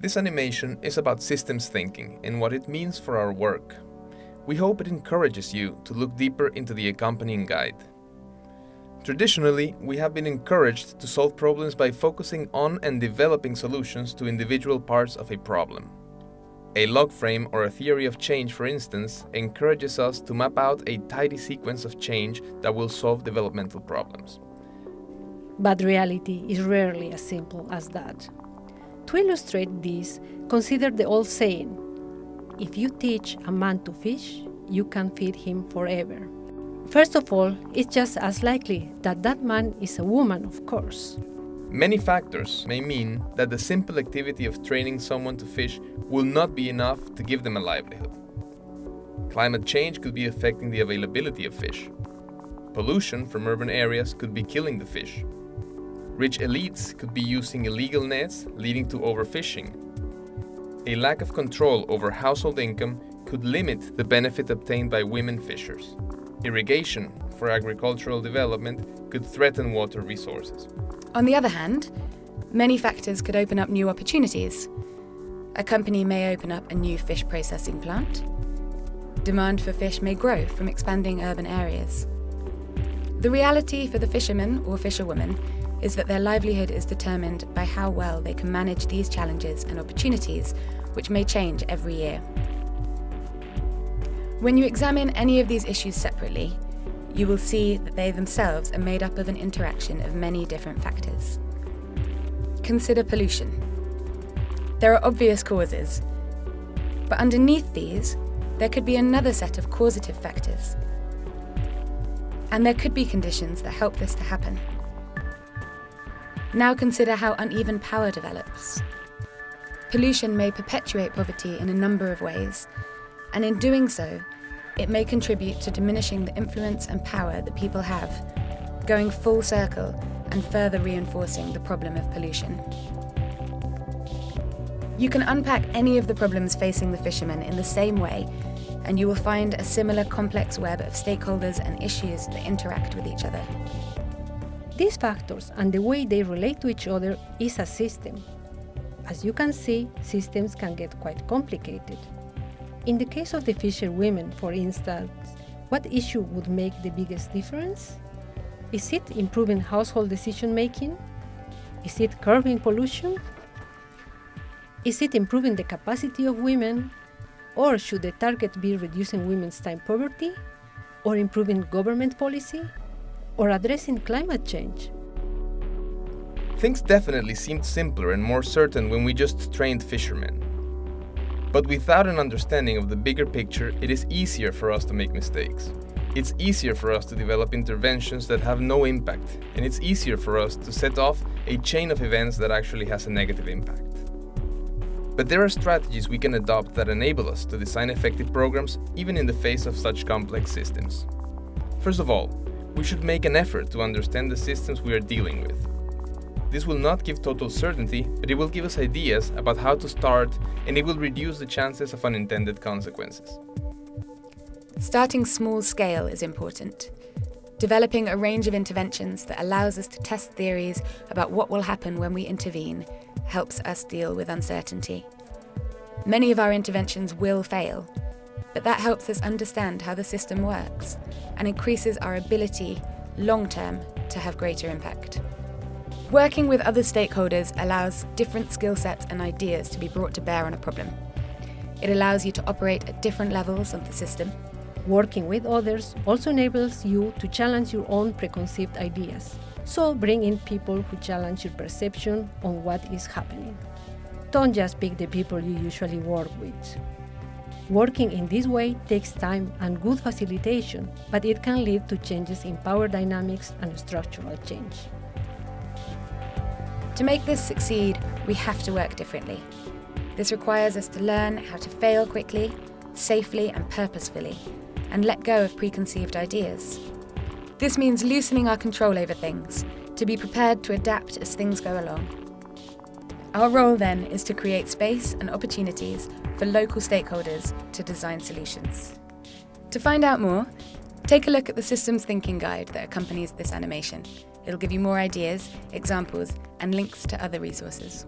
This animation is about systems thinking and what it means for our work. We hope it encourages you to look deeper into the accompanying guide. Traditionally, we have been encouraged to solve problems by focusing on and developing solutions to individual parts of a problem. A log frame or a theory of change, for instance, encourages us to map out a tidy sequence of change that will solve developmental problems. But reality is rarely as simple as that. To illustrate this, consider the old saying, if you teach a man to fish, you can feed him forever. First of all, it's just as likely that that man is a woman, of course. Many factors may mean that the simple activity of training someone to fish will not be enough to give them a livelihood. Climate change could be affecting the availability of fish. Pollution from urban areas could be killing the fish. Rich elites could be using illegal nets, leading to overfishing. A lack of control over household income could limit the benefit obtained by women fishers. Irrigation for agricultural development could threaten water resources. On the other hand, many factors could open up new opportunities. A company may open up a new fish processing plant. Demand for fish may grow from expanding urban areas. The reality for the fisherman or fisherwoman is that their livelihood is determined by how well they can manage these challenges and opportunities, which may change every year. When you examine any of these issues separately, you will see that they themselves are made up of an interaction of many different factors. Consider pollution. There are obvious causes, but underneath these, there could be another set of causative factors. And there could be conditions that help this to happen. Now consider how uneven power develops. Pollution may perpetuate poverty in a number of ways, and in doing so, it may contribute to diminishing the influence and power that people have, going full circle and further reinforcing the problem of pollution. You can unpack any of the problems facing the fishermen in the same way, and you will find a similar complex web of stakeholders and issues that interact with each other. These factors and the way they relate to each other is a system. As you can see, systems can get quite complicated. In the case of the fisher women, for instance, what issue would make the biggest difference? Is it improving household decision making? Is it curbing pollution? Is it improving the capacity of women? Or should the target be reducing women's time poverty? Or improving government policy? Or addressing climate change? Things definitely seemed simpler and more certain when we just trained fishermen. But without an understanding of the bigger picture, it is easier for us to make mistakes. It's easier for us to develop interventions that have no impact, and it's easier for us to set off a chain of events that actually has a negative impact. But there are strategies we can adopt that enable us to design effective programs even in the face of such complex systems. First of all, we should make an effort to understand the systems we are dealing with. This will not give total certainty, but it will give us ideas about how to start and it will reduce the chances of unintended consequences. Starting small scale is important. Developing a range of interventions that allows us to test theories about what will happen when we intervene helps us deal with uncertainty. Many of our interventions will fail, but that helps us understand how the system works and increases our ability, long term, to have greater impact. Working with other stakeholders allows different skill sets and ideas to be brought to bear on a problem. It allows you to operate at different levels of the system. Working with others also enables you to challenge your own preconceived ideas. So bring in people who challenge your perception on what is happening. Don't just pick the people you usually work with. Working in this way takes time and good facilitation, but it can lead to changes in power dynamics and structural change. To make this succeed, we have to work differently. This requires us to learn how to fail quickly, safely and purposefully, and let go of preconceived ideas. This means loosening our control over things, to be prepared to adapt as things go along. Our role then is to create space and opportunities for local stakeholders to design solutions. To find out more, take a look at the Systems Thinking Guide that accompanies this animation. It'll give you more ideas, examples, and links to other resources.